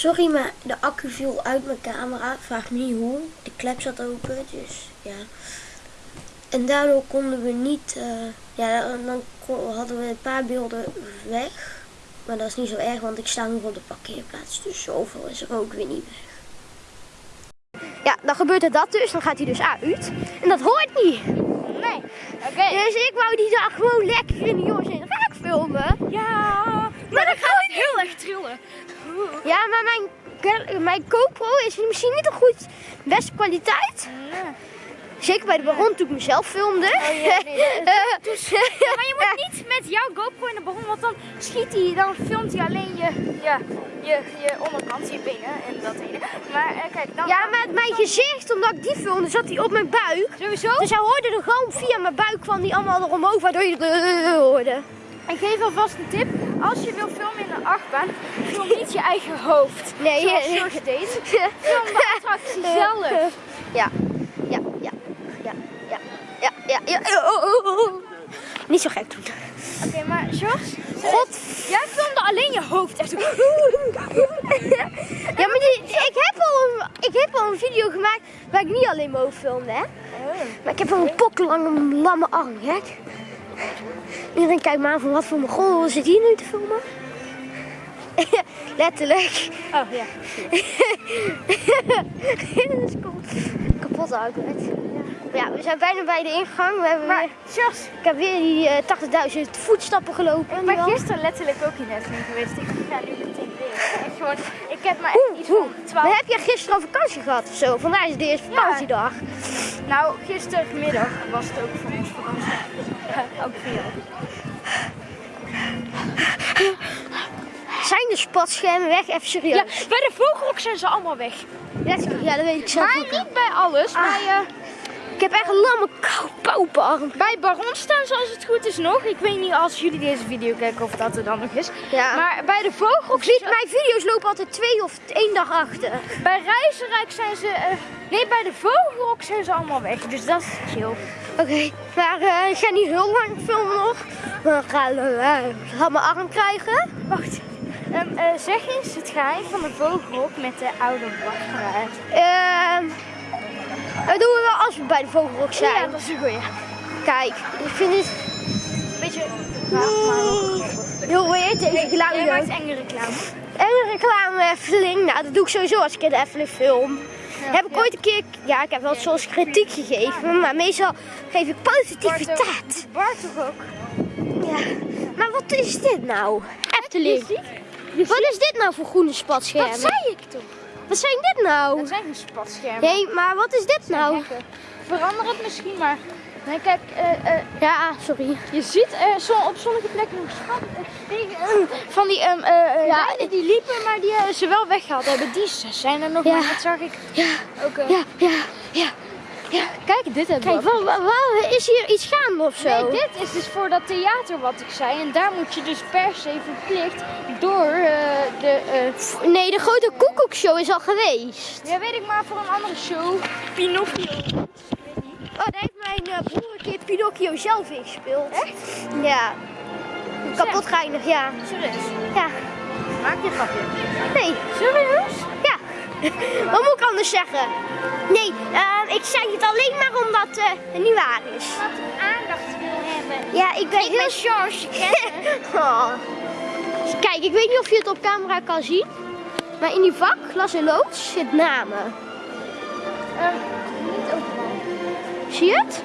Sorry, maar de accu viel uit mijn camera. Vraag me niet hoe. De klep zat open, dus ja. En daardoor konden we niet... eh, ja, dan- hadden we een paar beelden weg. Maar dat is niet zo erg, want ik sta nog op de parkeerplaats. Dus zoveel is er ook weer niet weg. Ja, dan gebeurt er dat dus. Dan gaat hij dus uit. En dat hoort niet. Nee. Oké. Dus ik wou die dag gewoon lekker in de jongens in raak filmen. Ja. Maar dan gaat het heel erg trillen. Ja, maar mijn, mijn GoPro is misschien niet een goed beste kwaliteit. Zeker bij de Baron toen ik mezelf filmde. Oh, ja, nee, dat- dus, Ja, maar je moet niet met jouw GoPro in de bron, want dan schiet hij, dan filmt hij alleen je, ja, je, je onderkant, je benen en dat ene. Maar eh, kijk, dan... ja, met mijn gezicht, omdat ik die filmde, zat hij op mijn buik. Sowieso. Dus hij hoorde er gewoon via mijn buik van die allemaal eromhoog, waardoor je het hoorde. Ik geef alvast een tip. Als je wil filmen in een achtbaan, film niet je eigen hoofd. Nee, Zoals George deed. Film de attractie zelf. Ja, ja, ja, ja, ja, ja, ja, ja. Oh, oh, oh, oh. Niet zo gek doen. Oké, maar George, God. jij filmde alleen je hoofd. Echt. Ja, maar die, ik, heb al een, ik heb al een video gemaakt waar ik niet alleen mijn hoofd filmde, hè. Maar ik heb wel een poklange lamme arm, gek. Iedereen kijkt me aan van wat voor mijn goal zit hier nu te filmen? Letterlijk. Oh ja. Dit is cool. Kapot outlet. Ja, we zijn bijna bij de ingang. We hebben Maar weer, ik heb weer die eh 80.000 voetstappen gelopen. ik ben gisteren letterlijk ook in Efteling geweest. Ik ga nu ik heb maar Oeh, echt iets van 12 Maar heb jij gisteren al vakantie gehad of zo? Vandaag is de eerste Ja. vakantiedag. Nou, gistermiddag was het ook voor ons vakantie. Ja, ook jou. Zijn de spatschermen weg? Even serieus. Ja, bij de vogelrok zijn ze allemaal weg. Ja, dat weet ik zelf Maar ook. niet bij alles. Ah. Bij, eh, Ik heb echt een lamme pauperarm. bij Baron staan ze als het goed is nog. Ik weet niet als jullie deze video kijken of dat er dan nog is. Ja. Maar bij de Ziet, mijn video's lopen altijd twee of één dag achter. bij Reizenrijk zijn ze... eh, nee, bij de vogelrok zijn ze allemaal weg. Dus dat is chill. Oké, maar eh, ik ga niet heel lang filmen nog. Dan gaan we uh, mijn arm krijgen. Wacht. Eh, zeg eens het geheim van de vogelrok met de oude wachteraar. Ehm dat doen we wel als we bij de vogelrok zijn. Ja, dat is een goeie. Kijk, ik vind het Beetje raar, maar nog heel weird deze Jij geluiden. maakt enge reclame. En een reclame Efteling. Nou, dat doe ik sowieso als ik in de Efteling film. heb ik ja. ooit een keer, ja, ik heb wel soms kritiek gegeven, maar meestal geef ik positiviteit. Bart toch ook? Ja. Maar wat is dit nou? Efteling. Wat is dit nou voor groene spatschermen? Dat zei ik toch? Wat zijn dit nou? Dat zijn geen spatschermen. Nee, maar wat is dit nou? Hekken. Verander het misschien maar. Nee, kijk, eh, eh, Ja, sorry. je ziet eh, zo op sommige plekken nog schat, eh, van die eh, Ja. die liepen, maar die ze wel weggehaald hebben. Die zijn er nog, Ja. maar dat zag ik Ja, ook. eh. ja, ja, ja. Ja. Kijk, dit hebben Kijk, wat, wat- is hier iets gaande of zo? Nee, dit is dus voor dat theater wat ik zei. En daar moet je dus per se verplicht door eh, de... eh, Nee, de grote koekoekshow is al geweest. ja, weet ik maar, voor een andere show. Pinocchio. Oh, daar heeft mijn eh, broer een keer Pinocchio zelf in gespeeld. Echt? Ja. Kapot geinig, ja. Serieus? Ja. Maak je grapje. Nee. Serieus? Ja. Wat moet ik anders zeggen? Nee, eh, ik zeg het alleen maar omdat eh, het niet waar is. Wat aandacht wil hebben. Ja, ik ben Ik heel... George, Oh. Kijk, ik weet niet of je het op camera kan zien. Maar in die vak, glas en loods, zit namen. Ehm, niet overal. Zie je het?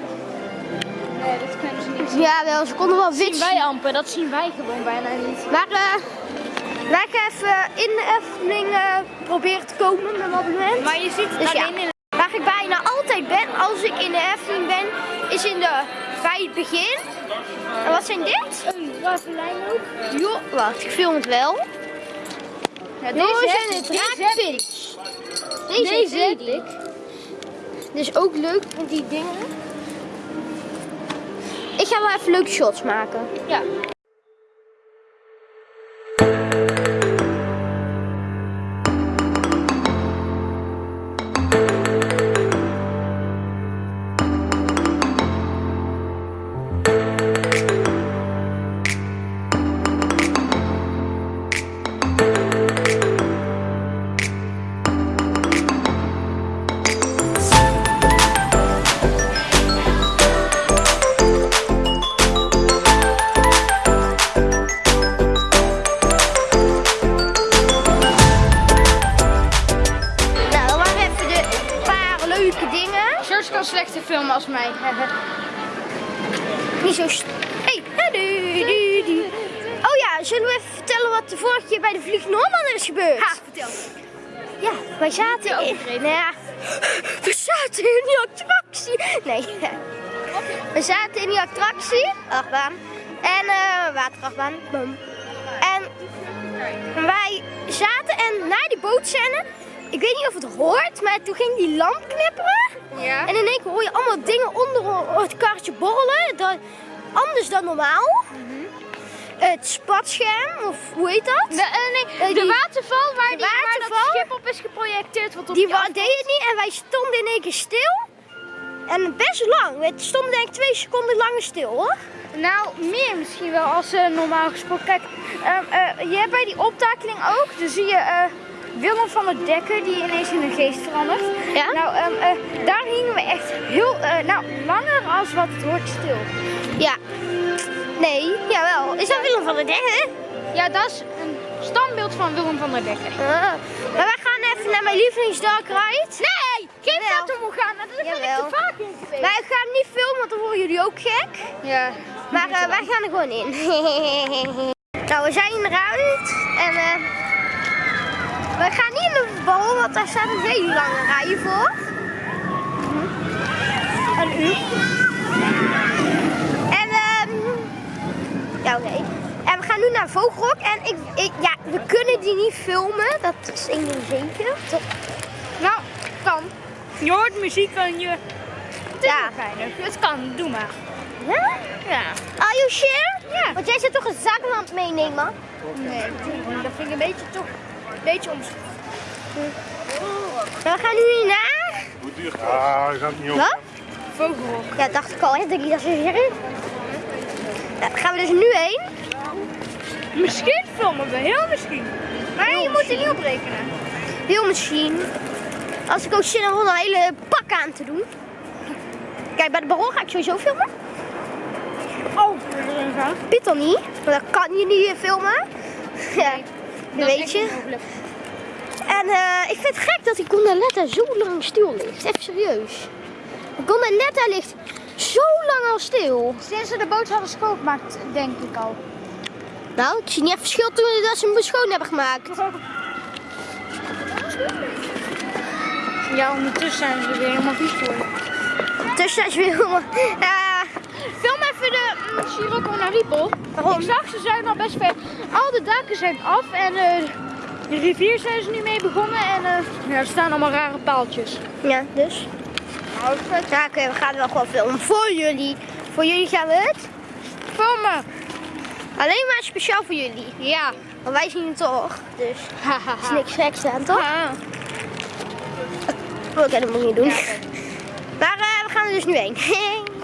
Nee, dat kunnen ze niet zien. Ja, wel, ze konden wel wit zien wij amper, dat zien wij gewoon bijna niet. Maar eh wij gaan even in de Efteling proberen te komen met een abonnement. Maar je ziet Dus ja. alleen in Waar ik bijna altijd ben als ik in de Efteling ben, is in de, bij het begin. En wat zijn dit? een ook. Jo, wacht, ik film het wel. Ja, Deze zijn ik, het ik. raakvins. Deze, Deze heb Edith. Dus ook leuk met die dingen. Ik ga wel even leuke shots maken. Ja. Niet zo... st- Hey. Oh ja, zullen we even vertellen wat de vorige keer bij de Vlieg Noorman is gebeurd? Ha, vertel. Ja, wij zaten in... Nou ja, we zaten in die attractie. Nee. We zaten in die attractie. Achtbaan. En eh waterachtbaan. En wij zaten en na die bootscène... Ik weet niet of het hoort, maar toen ging die lamp knipperen. Ja. En in één keer hoor je allemaal dingen onder het karretje borrelen. Dat, anders dan normaal. Het spatscherm, of hoe heet dat? De, eh, nee, Eh, de die- waterval waar, de die, waar dat waterval? schip op is geprojecteerd. Wat op Die deed het niet en wij stonden in één keer stil. En best lang. We stonden denk ik twee seconden langer stil hoor. Nou, meer misschien wel als eh, normaal gesproken. Kijk, eh, je hebt bij die optakeling ook, dan zie je eh, Willem van der Dekker die ineens in een geest verandert. Ja? Nou, ehm, eh, daar hingen we echt heel, eh, nou, langer als wat het hoort stil. Ja. Nee, jawel. Is dat Willem van der Degge? Ja, dat is een standbeeld van Willem van der Dekker. Ah. Maar wij gaan even naar mijn lievelingsdark ride. Nee, geen Jawel. Fatima gaan. Daar ben ik te vaak in geweest. Wij gaan niet filmen, want dan worden jullie ook gek. Ja. Maar eh, wij gaan er gewoon in. nou, we zijn eruit. En eh we gaan niet in de bal, want daar staat een hele lange rij voor. Een uur. En ehm ja, oké. En we gaan nu naar Vogelrok. En ik, ik, ja, we kunnen die niet filmen. Dat is één ding zeker. Toch? Nou, kan. Je hoort muziek en je... Het is Ja. Het kan, doe maar. Ja? Ja. Are you sure? Ja. Want jij zit toch een zaklamp meenemen? Nee, dat vind ik een beetje toch... Een beetje om... Maar we gaan nu naar... Hoe duur gaat Ah, dat gaat niet op. Wat? Vogelrok. Ja, dacht ik al. Hè? Denk ik dat ze zeggen. Ja, daar gaan we dus nu heen. Misschien filmen we, heel misschien. Maar je moet er niet op rekenen. Heel misschien. Als ik ook zin heb om een hele pak aan te doen. Kijk, bij de baron ga ik sowieso filmen. Oh, dat Piet dan niet. Want dan kan je niet filmen. Ja, dat weet je. En eh, ik vind het gek dat die Gondoletta zo lang stil ligt. Even serieus. De Gondoletta ligt zo lang al stil. Sinds ze de boot hadden schoongemaakt, denk ik al. Nou, ik zie niet echt verschil toen dat ze hem schoon hebben gemaakt. Ja, ondertussen zijn ze weer helemaal vies geworden. Dus dat is weer helemaal... Ja, Film even de mm, naar Riepel. Waarom? Ik zag ze zijn al best ver. Al de daken zijn af en eh, de rivier zijn ze nu mee begonnen. En eh, ja, er staan allemaal rare paaltjes. ja dus. Ja, oké, we gaan wel gewoon filmen. Voor jullie. Voor jullie gaan we het. Filmen! Alleen maar speciaal voor jullie. Ja. Want wij zien het toch. Dus Hahaha. is niks geks aan, toch? Oh, oké, dat moet ik niet doen. Ja. Maar eh, we gaan er dus nu heen.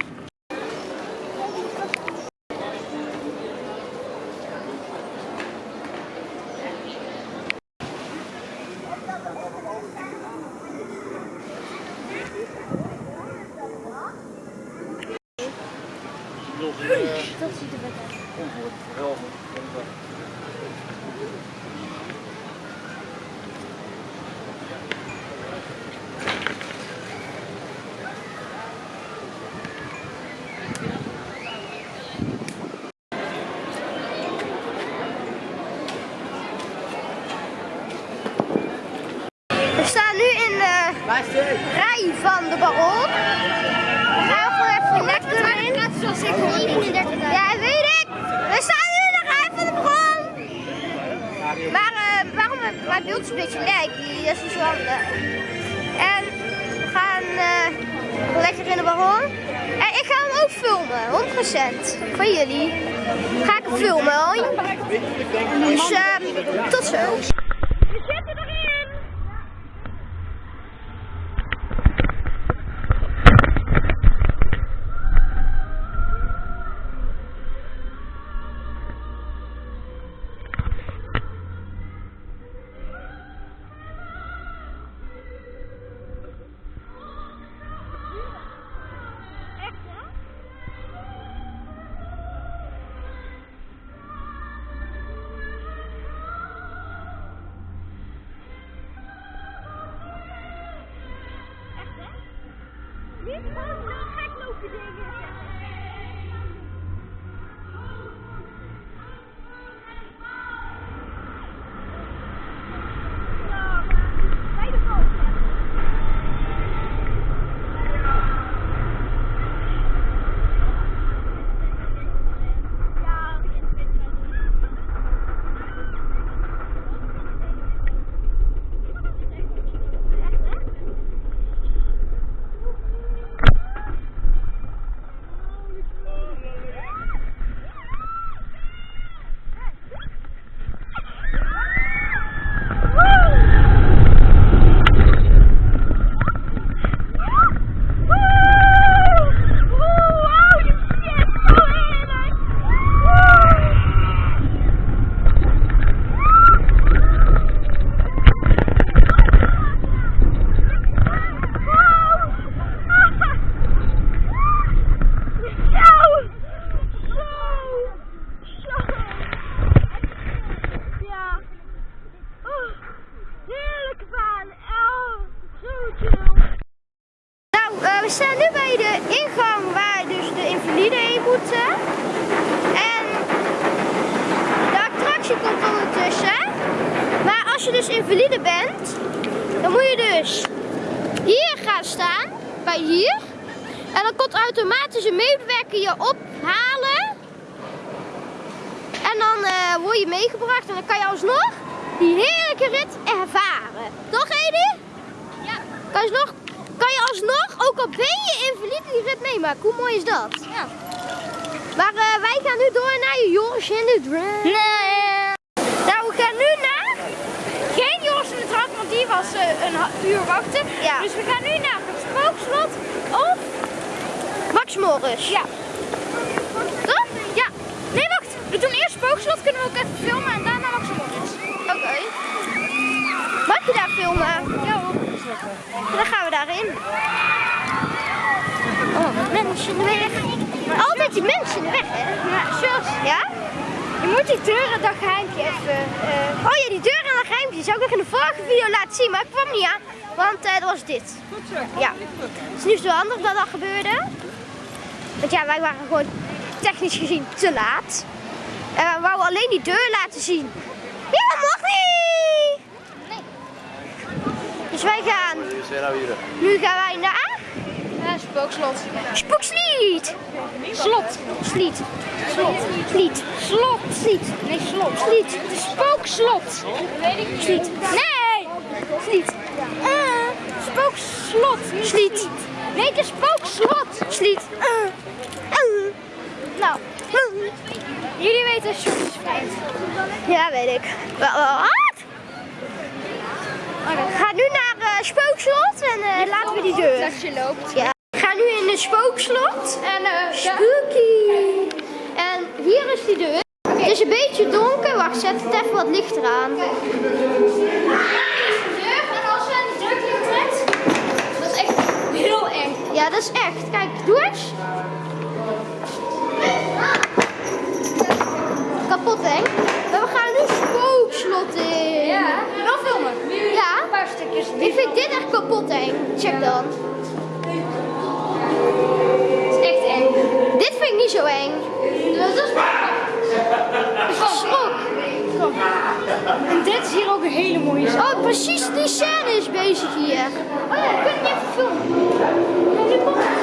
We staan nu in de rij van de baron. We gaan gewoon even lekker in. Ja, weet ik. We staan nu in de rij van de baron. Maar eh, waarom het- mijn beeld is een beetje lek, dat is niet zo handig. En we gaan eh, lekker in de baron. En ik ga hem ook filmen, 100%. Van jullie. Ga ik hem filmen hoor. Dus eh, tot zo. Niet gewoon uh, gek lopen dingen. Ja. Toch? Ja. Nee, wacht. We doen eerst spookslot, kunnen we ook even filmen en daarna Max Morris. Oké. Mag je daar filmen? Ja hoor. Dan gaan we daarin. Oh, mensen in de weg. Altijd die mensen in de weg, hè? Ja, Jos, Ja? je moet die deuren dat geheimpje even... eh, Oh ja, die deur en dat geheimpje die zou ik nog in de vorige video laten zien, maar ik kwam niet aan. Want eh, dat was dit. Ja. Het is nu zo handig dat dat gebeurde. Want ja, wij waren gewoon technisch gezien te laat. En we wouden alleen die deur laten zien. Ja, dat mag niet! Dus wij gaan... Nu gaan wij naar... ja, spookslot. Spoekslied! Slot. Sliet. Slot. Sliet. Slot. Sliet. Nee, slot. Sliet. Spookslot. weet ik niet. Sliet. Nee. Sliet. Uh, spookslot. Sliet. Het is spookslot. Sliet. Uh. Uh. Nou, Uh. jullie weten vriend. Ja, weet ik. Wa- wa- Wat? Gaan nu naar eh, Spookslot en eh, laten we die deur. Dat je loopt. Ja. Gaan nu in het Spookslot. En eh, Spooky. En hier is die deur. Het is een beetje donker. Wacht, zet het even wat lichter aan. deur en als je aan de deur trekt, dat is echt heel eng. Ja, dat is echt. Kijk, doe eens. Kapot, hè? We gaan nu Spookslot in. Ja, wel filmen. Ja. Een paar stukjes. Ik vind dit echt kapot eng. Check dan. Het is echt eng. Dit vind ik niet zo eng. Dat is En dit is hier ook een hele mooie zaal. Oh, precies die scène is bezig hier. Oh ja, kunnen niet even filmen. Nu komt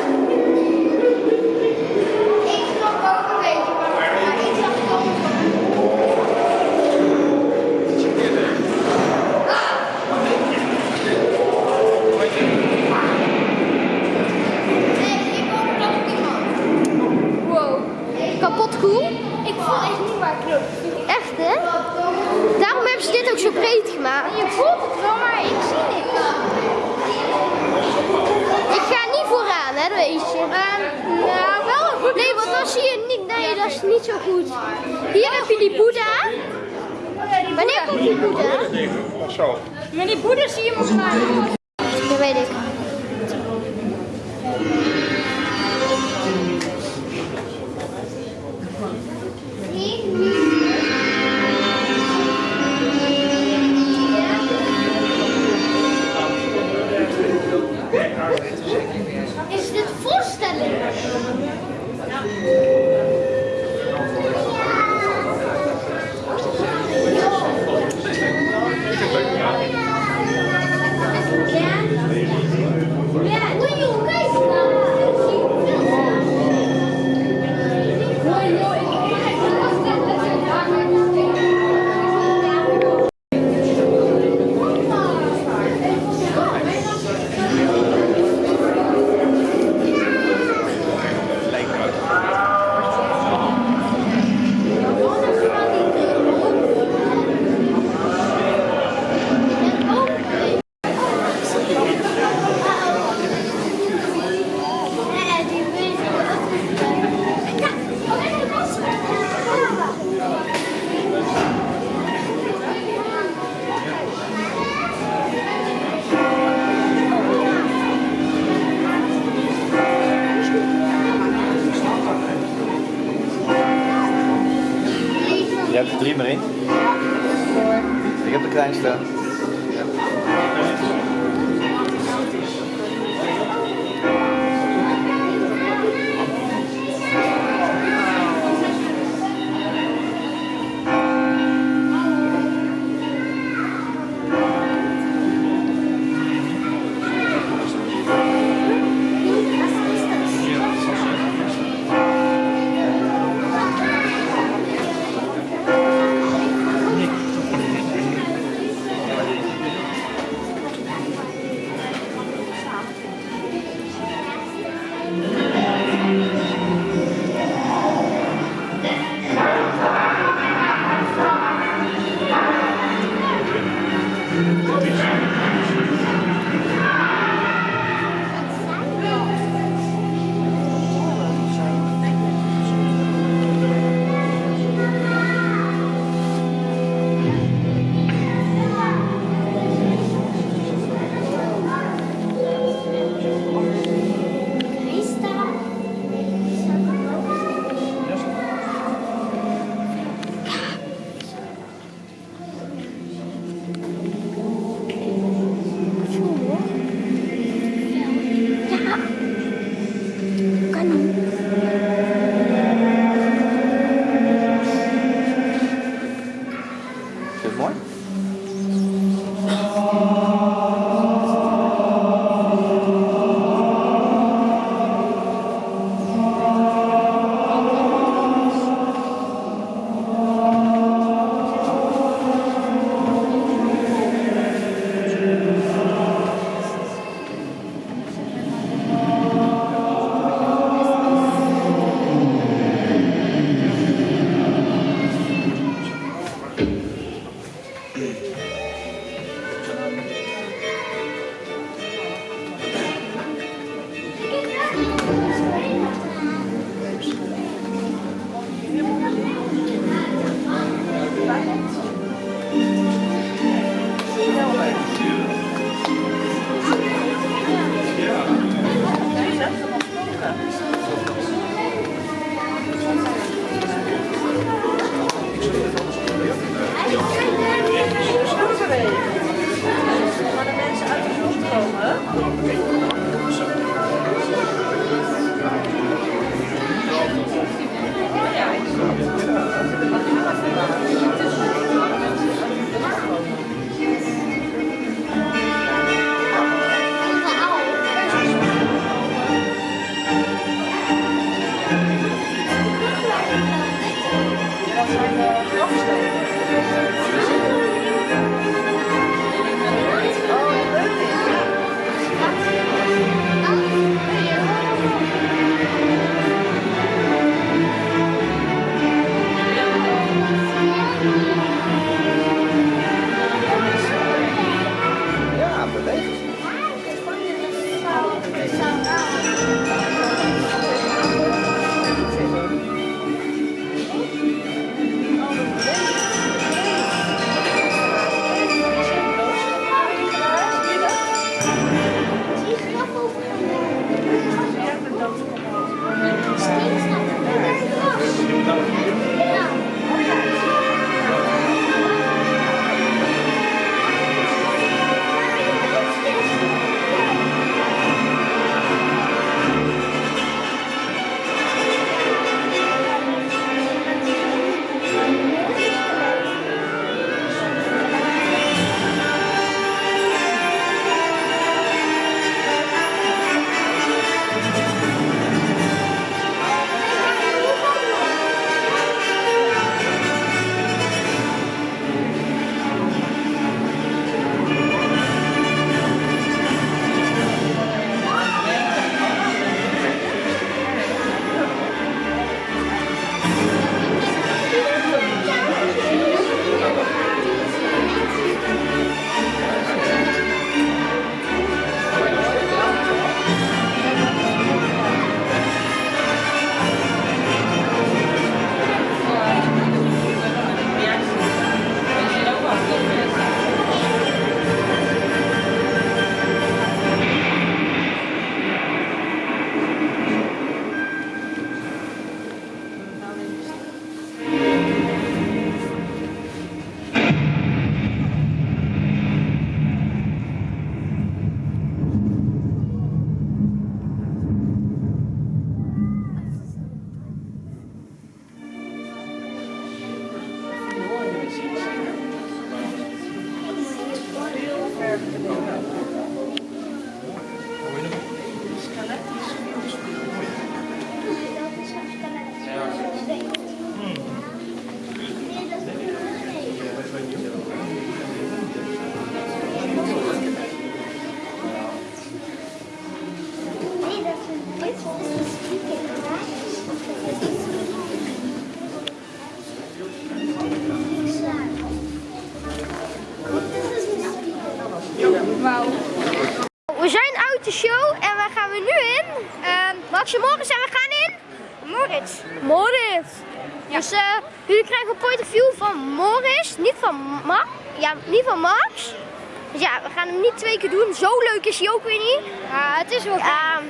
Ook weer niet. Ja, het is wel ja,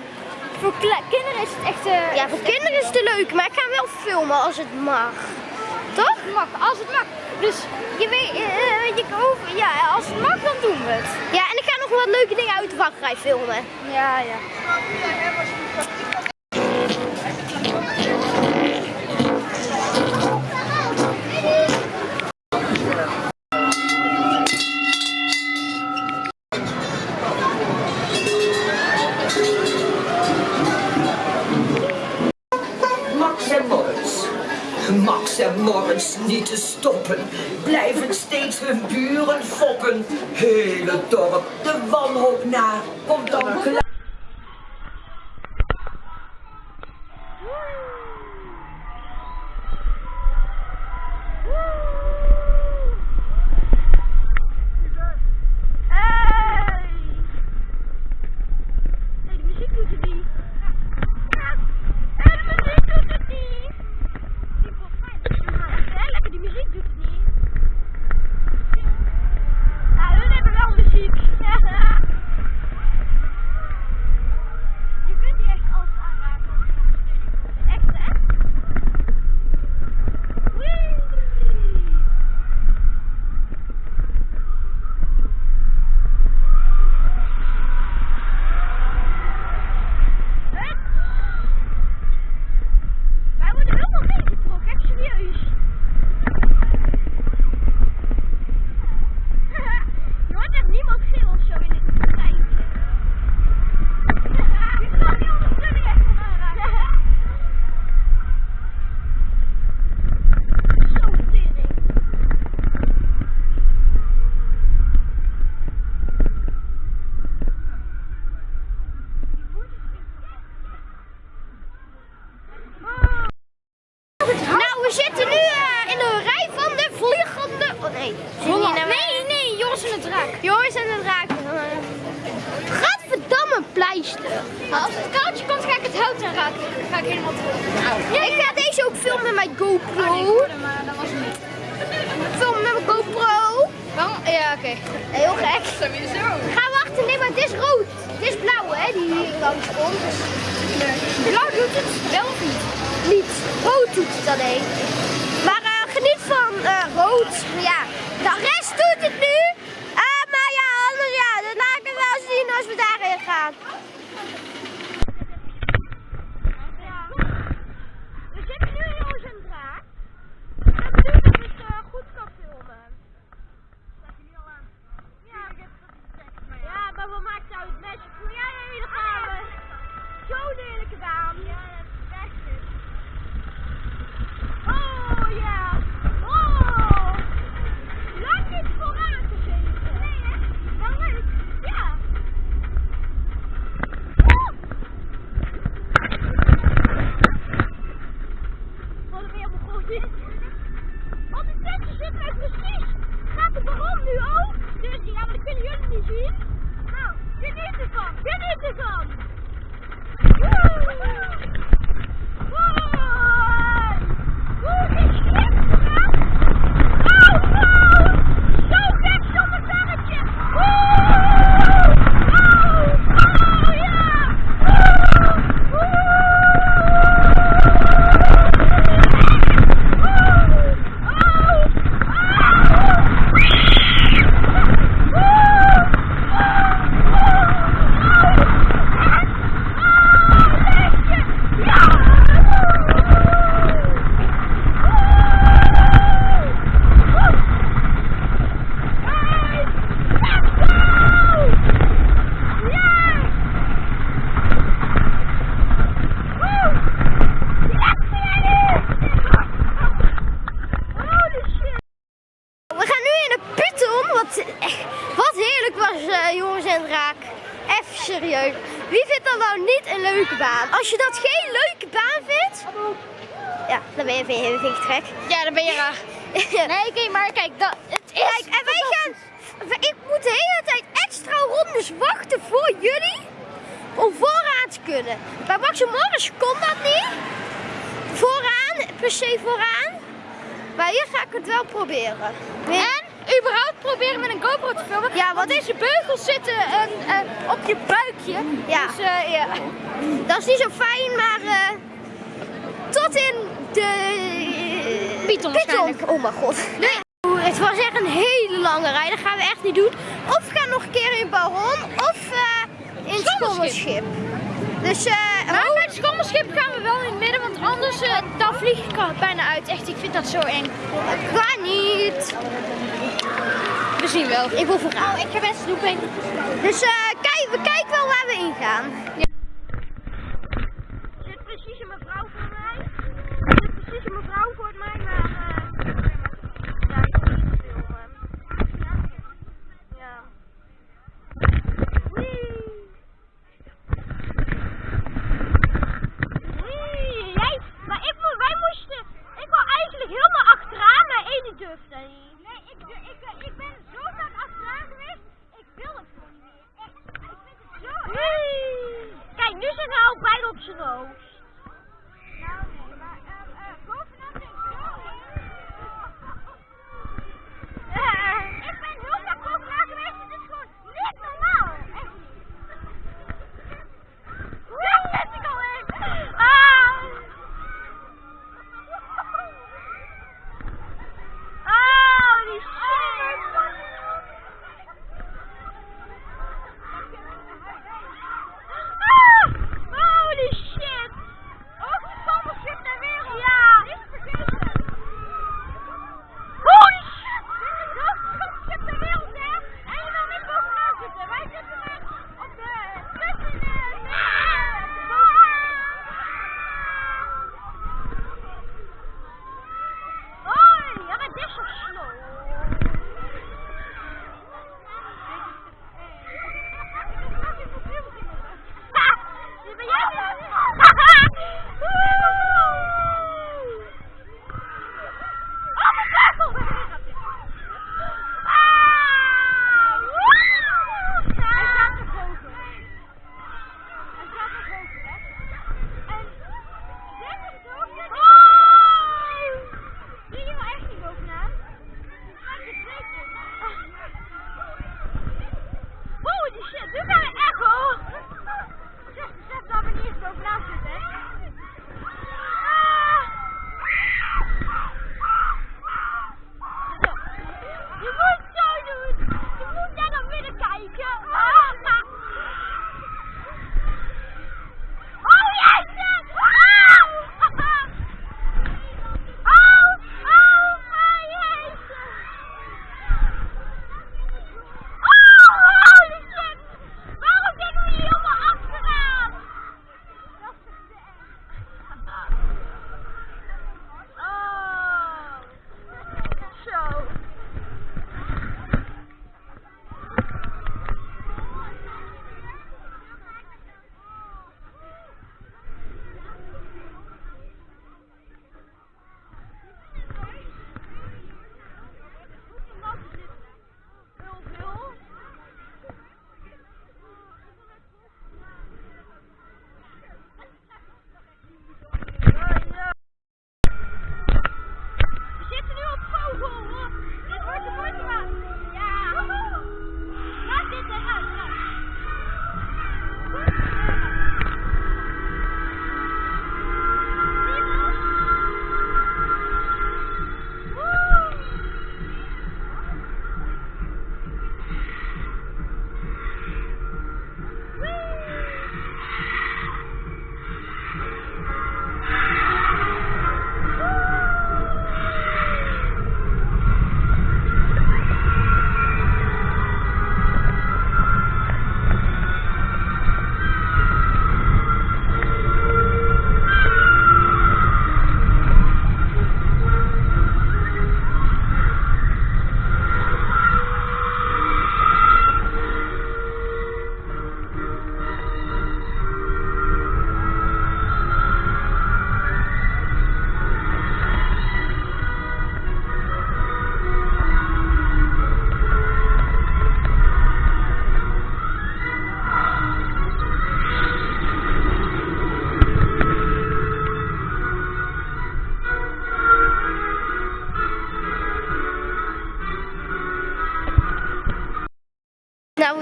Voor kinderen is het echt... eh, ja, voor kinderen is het leuk, maar ik ga wel filmen als het mag. Toch? Mag, als het mag. Dus je weet, eh, weet je, over, ja, als het mag, dan doen we het. Ja, en ik ga nog wat leuke dingen uit de wachtrij filmen. Ja, ja. Hele dorp de wanhoop na. Komt dan klaar. Nee, Joris en de draak. Joris en de draak. Gadverdamme pleister. Als het koudje komt, ga ik het hout aanraken. Dan ga ik helemaal terug. ik ga deze ook filmen met mijn GoPro. maar dat was niet. Filmen met mijn GoPro. Waarom? Ja, oké. Heel gek. Ga wachten, nee, maar het is rood. Het is blauw, hè, die langs komt. Blauw doet het wel niet? Niet. Rood doet het alleen. Maar eh, geniet van eh, rood. Ja, de rest doet het nu. Ah, maar ja, anders ja, dat laat ik zien als we daarin gaan. En überhaupt proberen met een GoPro te filmen. Ja, want deze beugels zitten eh, eh, op je buikje. Ja. Dus eh, ja. Dat is niet zo fijn, maar eh, tot in de Python waarschijnlijk. Oh mijn god. Nee. Het was echt een hele lange rij. Dat gaan we echt niet doen. Of we gaan nog een keer in Baron of eh, in het schommelschip. Dus eh bij het schommelschip gaan we wel in het midden, want anders eh, dan vlieg ik al bijna uit. Echt, ik vind dat zo eng. ga niet. We zien wel. Ik wil vooraan. Oh, ik ga best snoeping. Dus eh kijk, we kijken wel waar we ingaan. Er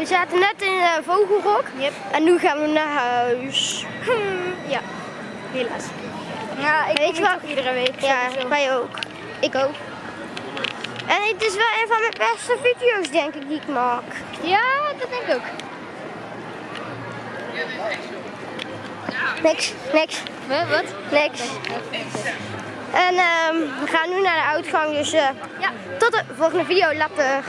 we zaten net in eh, Vogelrok. Yep. En nu gaan we naar huis. Ja, helaas. Ja, ik Weet toch iedere week. Ja, sowieso. wij ook. Ik ook. En het is wel een van mijn beste video's, denk ik, die ik maak. Ja, dat denk ik ook. Niks, niks, Wat? wat? niks. En ehm, we gaan nu naar de uitgang, dus eh, Ja. tot de volgende video. Later.